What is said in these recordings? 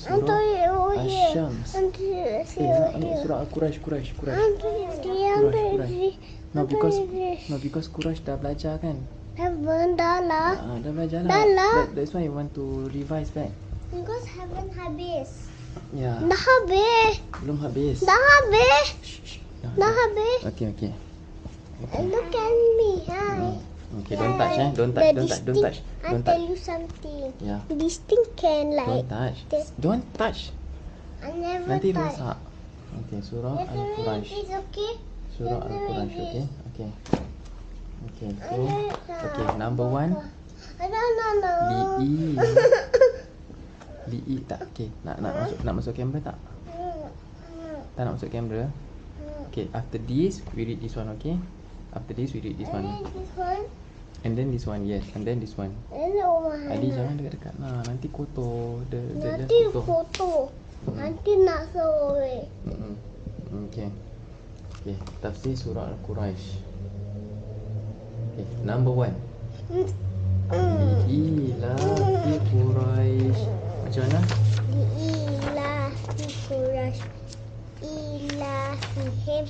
surah Asy-Syams. Until Eh, nak ambil surah Al-Quraisy, Quraisy, Quraisy. Quraisy, Quraisy. No, because no because Quraisy dah belajar kan. Benda lah. Ah, dah belajar Dah lah. That, that's why you want to revise back. Because haven't habis. Ya, Dah habis. belum habis. Dah habis. Shh, shh. Dah, Dah habis. Okay, okay. Look at me. Hi. Okay, don't touch eh. Don't touch, don't touch, don't touch. I'll Don't tell touch. you something. Yeah. This thing can like. Don't touch. Don't touch. I never Nanti touch. rosak. Okay, surah Al-Quraisy. It's okay. Surah Al-Quraisy, yes. okay? Okay. Okay, so Okay, number one. No, no, no. Li'i. Li'i tak? Okay, nak nak masuk nak masuk kamera tak? Tak nak masuk kamera? Okay, after this we read this one, okay? After this we read this one. then this one. And then this one, yes. And then this one. Oma Adi jangan dekat-dekat nah, nanti kotor. Dia dia Nanti dia kotor. foto. Nanti nak sore. Mm-mm. Okay. Okay, tafsir surah Al-Quraisy. Okay, number one. Ila fi Quraisy. Macam mana? Ila fi Quraisy. Ila fihim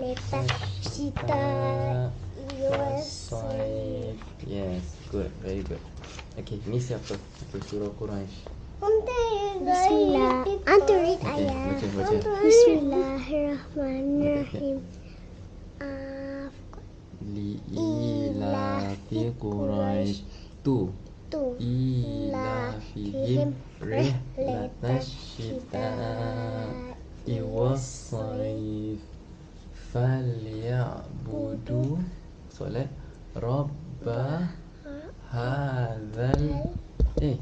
lepas Wasaif. Yes, good, very good. Okay, ni siapa? Okay, surah Quraisy. Bismillah. Antu read Okay, ayat. baca, baca. Bismillahirrahmanirrahim. Ah, Li ila fi Quraisy. Tu. tu. Ila fihim rihlatash shita'i was-saif. Solat Rabba hadzal eh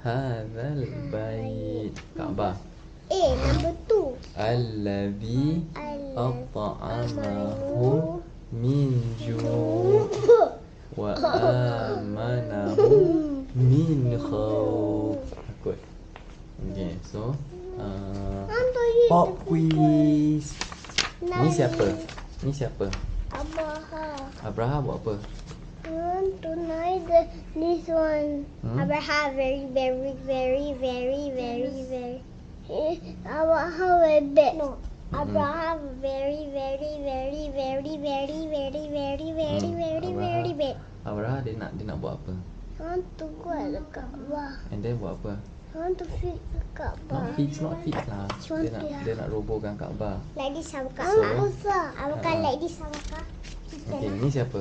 hadzal bait Kaabah Eh, number two. alladhi at'amahu min ju' wa amanahu min khawf. Takut. Okay so uh, pop quiz. Ni siapa? Ni siapa Abaha. Abraha buat apa Want to know the this one. Hmm? Abaha very very very very very very. Eh, Abaha very bad. No. Abraham very very very very very very very very Hmm, very Abraham. very bad. Abraha dia nak dia nak buat apa I want to go at the Kaabah. and then buat apa I want to fix Kaabah. not fix not fix lah dia nak dia. nak robohkan Kaabah Like this Abaka. So- Abaka. Abaka Ah. like this Abaka. okay ni siapa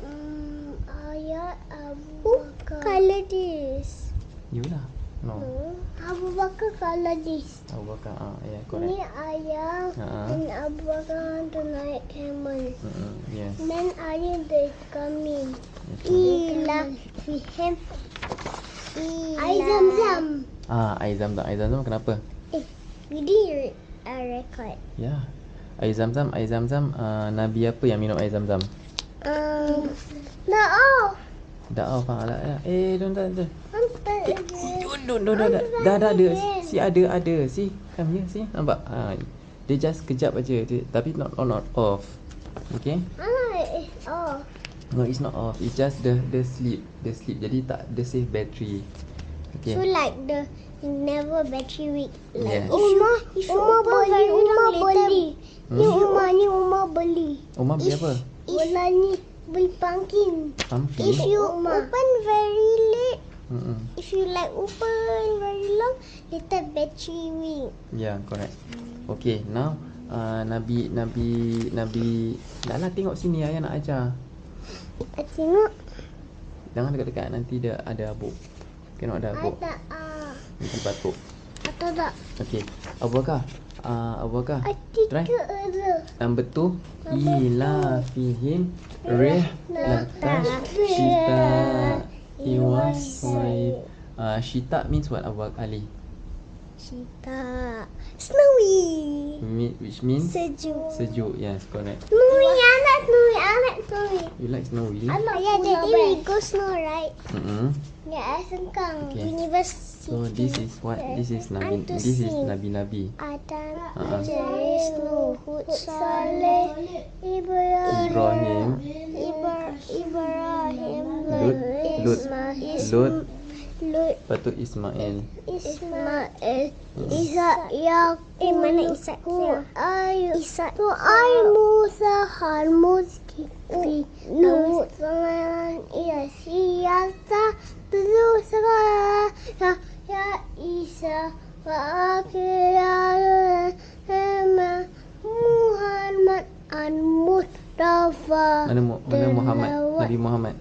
Hmm, ayat Abu Bakar. Who color this? you lah no No. Abu Bakar color this. Abu Bakar ah ya yeah, Ni correct ayah Ha. dan Abu Bakar want to naik camel. mm yes Then ayah they coming. okay. Ila fihem. Air zam-zam. ah air zam-zam air zam-zam kenapa? Eh, we did a record. ya. Air zam-zam air zam-zam uh, nabi apa yang minum air zam-zam Um, dah off. dah off ah lah ya. eh don't don't don't. Eh, je. don't don't don't dah dah dah ada. si ada ada. Si come here si. Nampak? Ha dia just kejap aja. Tapi not on not off. Okay? Ah, it's off. No it's not off it's just the the sleep the sleep jadi tak the save battery okay So like the never battery weak. Yes. Like if you if you open very long later. Ni Hmm? Umar ni Umar beli. Umar beli apa Bola ni beli pumpkin. pumpkin If you open very late, Mm-mm. if you like open very long, later battery weak. yeah correct okay now uh, nabi nabi nabi dah lah tengok sini ayah nak ajar I tengok. Jangan dekat-dekat nanti dia ada abuk. Tengok ada abuk. Ada ah. nanti batuk. Atau tak? okay Abu Bakar. Uh, Abu Bakar. Ada Try. ada. Number two Ila fihim Rihlatash Shita Iwaswaib uh, Shita means what Abu Ali Sita. Snowy. Me- Which means Sejuk. Sejuk Yes correct Snowy anak Snowy anak Snowy. You like snowy? Anak yeah, jadi we go snow right? Mm-hmm. Yeah, Sengkang Okay. University. So this is what This is Nabi This is sing. Nabi-Nabi Adam, Uh-uh. Idris, Nuh, Hud, Saleh, Ibrahim, Ibrahim Ibra- Ibrahim, Lut Lut Lut Lut. Lepas tu Ismail. Ismail. Isa Yakub. Eh, mana Isa? Ayu. Isa. Tu ay Musa Han Muski. Lut. Sangan. Iya. Siasa. Tuzu sekarang. Ya. Ya Isa. Wa akhirnya. Hema. Muhammad An Mustafa. Mana Mu- mana Muhammad? Nabi Muhammad.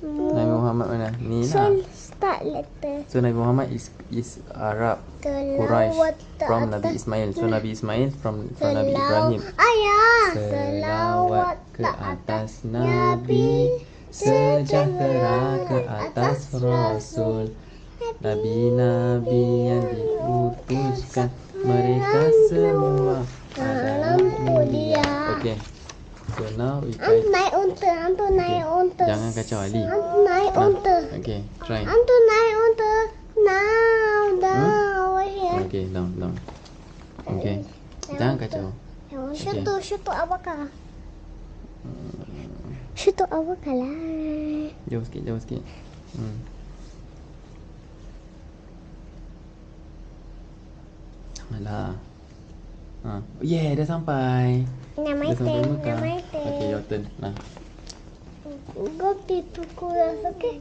Nabi Muhammad mana? Ni So, lah. start letter. So Nabi Muhammad is is Arab Quraisy from Nabi Ismail. So Nabi Ismail from from Nabi Ibrahim. Ayah. Selawat ke atas Nabi Sejahtera ke atas Rasul Nabi-Nabi yang diutuskan Mereka semua adalah mulia Okay So now we try Antu naik unta. Antu naik unta. Jangan kacau Ali Antu naik unta. Okay try Antu naik unta. Now, down, over here. Okay down down Okay Jangan kacau Yang Shutu, shutu abakar. Shutu abakar lah. Jauh sikit jauh sikit hmm. Janganlah ha. Yeah dah sampai Nama Dah sampai item, Mekah nama item. Okay your turn Nah Go pipi kuras, okay?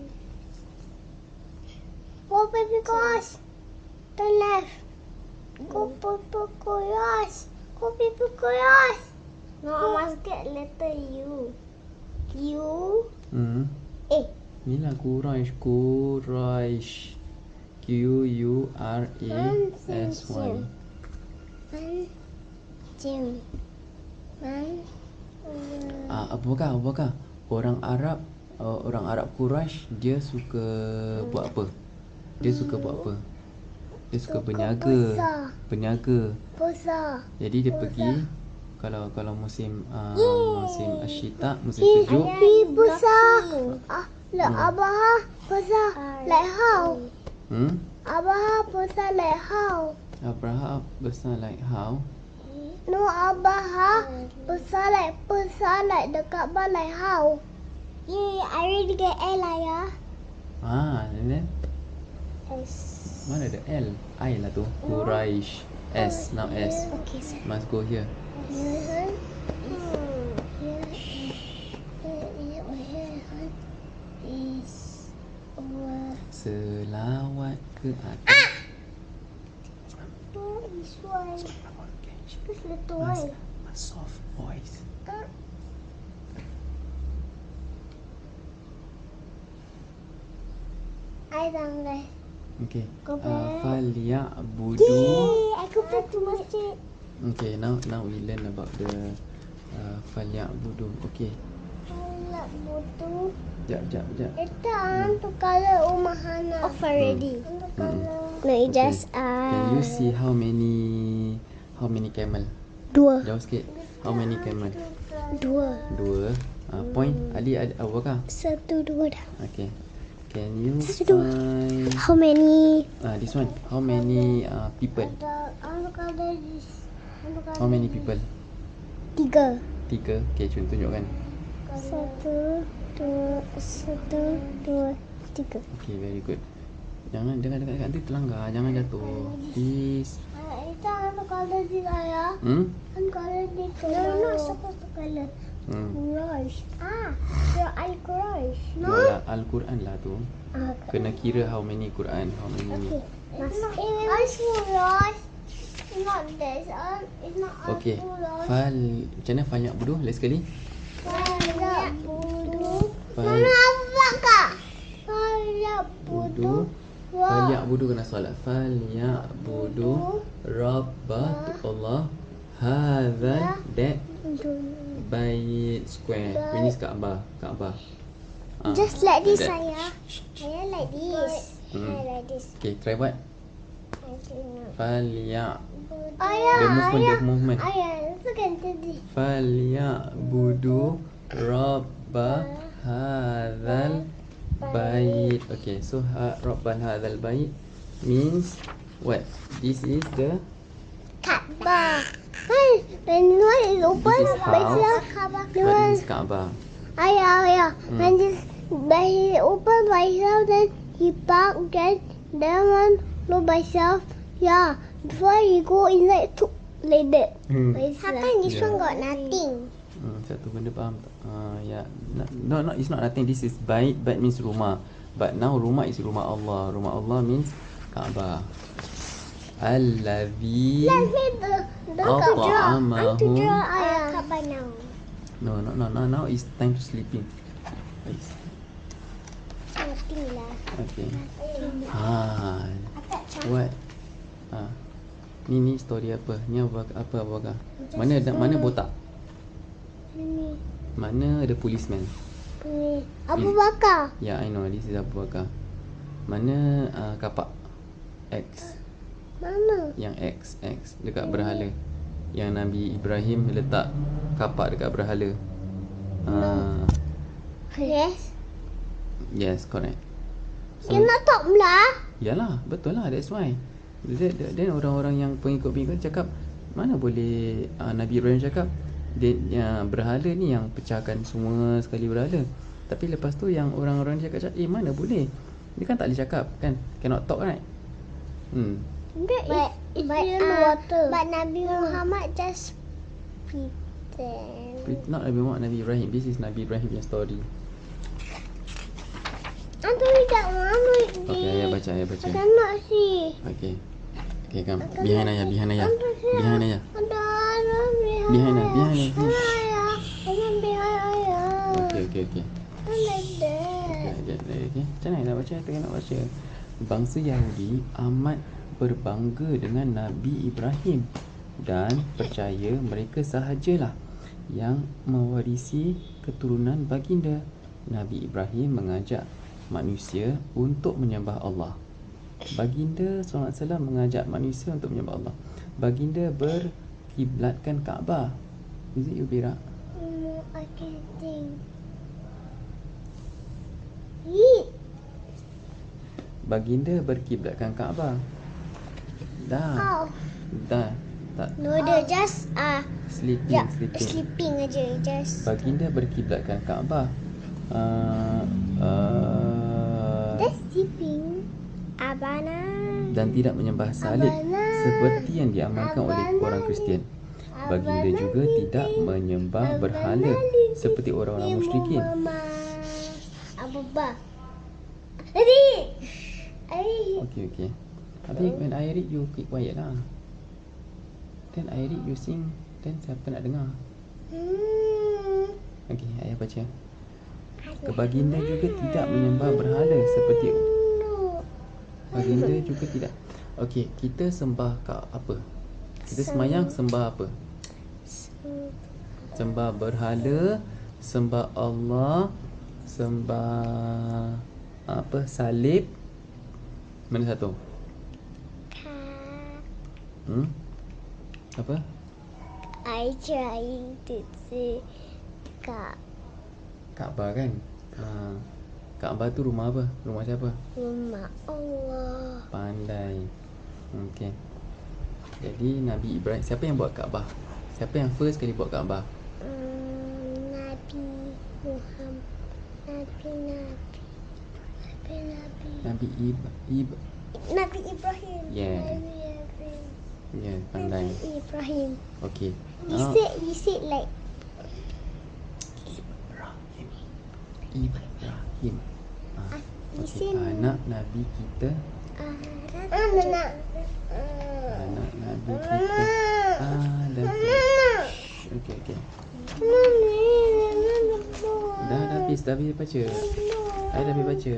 Go pipi kuras. Turn left. Go pipi kuras. Go pipi kuras. No, I must get letter U. U. hmm. Eh. Ni lah Quraish Quraish Q U R A S Y. Jim. Man. Ah, Abu Bakar, Abu Bakar Orang Arab uh, Orang Arab Quraish Dia suka Buat apa? Dia suka buat apa? Dia suka berniaga. Berniaga Besar. Jadi dia pergi Kalau kalau musim uh, Musim asyita Musim sejuk he besar. Ah, Hmm. Abah. Like how? hmm? Abah like how? Abraha besar like how? No, Abah besar like the Kaabah like how? Yeah, I already get L lah ya. Ah, and then S. Mana ada L? I lah tu Quraish S Now S Okay, sir. Must go here Here, here, here, here, here is over. Selawat ke atas Oh, this one. Little one. mas soft voice I guys. Okay Go uh, back. Faliya'budu Yay! I go back to masjid. Okay now now we learn about the uh, Faliya'budu Okay Nak butuh. Jap jap jap Itu untuk color rumah Hana. Off already. Untuk color. No, it Okay. just Can you uh, see how many How many camel? dua. Jauh sikit How many camel? Dua. Dua uh, Point Ali ada Abu Bakar Satu, dua dah. Okay Can you Satu, dua. find How many? uh, This one How many uh, people? How many people? Tiga. Tiga Okay cun tunjukkan Satu, dua, satu, dua, tiga. Okay very good Jangan jangan dekat dekat nanti terlanggar Jangan jatuh Please Itu untuk color this ayah. Hmm? Untuk color this. No, not supposed to color. Hmm Quraish. Ah, your Al Quraish. No lah Al-Quran lah tu Ah, Kena kira how many Quran How many okay. Mas, Al Quraish. Not this. Uh, it's not Al Okay. Fal Macam mana Fal Ya'budu Last sekali Fala budu. Fal Mana apa kak? Fala budu. Budu Fal Ya'budu kena solat Fal Ya'budu Rabba tu Allah Hadha That Bait Square Ini Kaabah Kaabah Ah, Just like this, that. ayah. Ayah like this. Hmm. Ayah like this. Okay try buat I don't know. Fal Ya Ayah, The movement ayah. The movement Ayah, look at this. Fal Ya'budu Rabba Hadzal Bait Okay so ha, Rabban Hadzal Bait Means What? This is the Kaabah. Hey, when one is open, This is when house. it's Kaabah. The What one, is Kaabah ayah, ayah. Hmm. When this, when he open by himself, then he park then then one go by self. Yeah. Before he go inside to like that. Hmm. How come this Yeah. one got nothing? Hmm, satu benda faham tak? Uh, ya, yeah. no, no, it's not nothing. This is bait. Bait means rumah. But now rumah is rumah Allah. Rumah Allah means Kaabah. Allazi. Let's say the the Oh, to draw. I want to ta'amahum. draw ayah Kaabah now. No, no, no, no. Now it's time to sleeping. Please. Lah. Okay. Ha. What? Ha. Ni ni story apa? Ni apa apa apa? Mana ada mana botak? Ini. Mana ada policeman? Ini. Abu Bakar. Ya, yeah, I know. This is Abu Bakar. Mana uh, kapak X? Mana? Yang X, X dekat berhala. Yang Nabi Ibrahim letak kapak dekat berhala. Uh, Yes. yes, correct. You nak talk lah. Yalah, betul lah. That's why. Then, then orang-orang yang pengikut-pengikut cakap, mana boleh uh, Nabi Ibrahim cakap, dia, uh, berhala ni yang pecahkan semua sekali berhala. Tapi lepas tu yang orang-orang cakap, cakap, eh mana boleh? Dia kan tak boleh cakap kan? Cannot talk right? Hmm. But, but, in uh, water. But Nabi Muhammad just pretend. Pre- Not Nabi Muhammad, Nabi Ibrahim. This is Nabi Ibrahim punya story. Don't that one. Okay, ayah baca, ayah baca. I cannot see. Okay. Okay, come. Behind ayah, behind ayah. Behind ayah. Behind. Ayah, behind. Behind ayah. Ada behind ayah. I'm like that. Okay, okay. Macam mana nak baca? Tengah nak baca. Bangsa Yahudi amat berbangga dengan Nabi Ibrahim dan percaya mereka sahajalah yang mewarisi keturunan baginda. Nabi Ibrahim mengajak manusia untuk menyembah Allah. Baginda SAW mengajak manusia untuk menyembah Allah. Baginda berkiblatkan Kaabah. Is it you, Bira? Mm, I can't think. Eat. Baginda berkiblatkan Kaabah. Dah. Oh. Dah. Tak No, dia just ah uh, sleeping, yeah, sleeping. sleeping aja just. Baginda berkiblatkan Kaabah. Uh, uh, That's sleeping. Abana. Dan tidak menyembah salib seperti yang diamalkan oleh orang Kristian. Baginda juga tidak menyembah berhala seperti orang-orang musyrikin. Adik. Adik. Okey okey. Tapi when I read you keep quiet lah. Then I read you sing, then siapa nak dengar? Okey, ayah baca. Kebaginda juga tidak menyembah berhala seperti Baginda juga tidak. Okey, kita sembah kat apa? Kita semayang sembah apa? Sembah berhala, sembah Allah, sembah apa? Salib. Mana satu? Hmm? Apa? I trying to say Kak Kaabah kan? Ha. Kaabah tu rumah apa? Rumah siapa? Rumah Allah. Pandai. Okey. Jadi Nabi Ibrahim siapa yang buat Kaabah? Siapa yang first kali buat Kaabah? Hmm, Nabi Muhammad. Nabi Nabi. Nabi Nabi. Nabi Ib Ib Nabi Ibrahim. Yeah. Nabi Ibrahim. yeah, pandai. Nabi Ibrahim. Okey. He Ah, said he said like Ibrahim. Ibrahim. Ah, said Anak Nabi kita, uh, anak anak. Nabi. Kita Adam. Shh, Okey okey. Dah dah habis dah habis baca. Saya dah habis baca.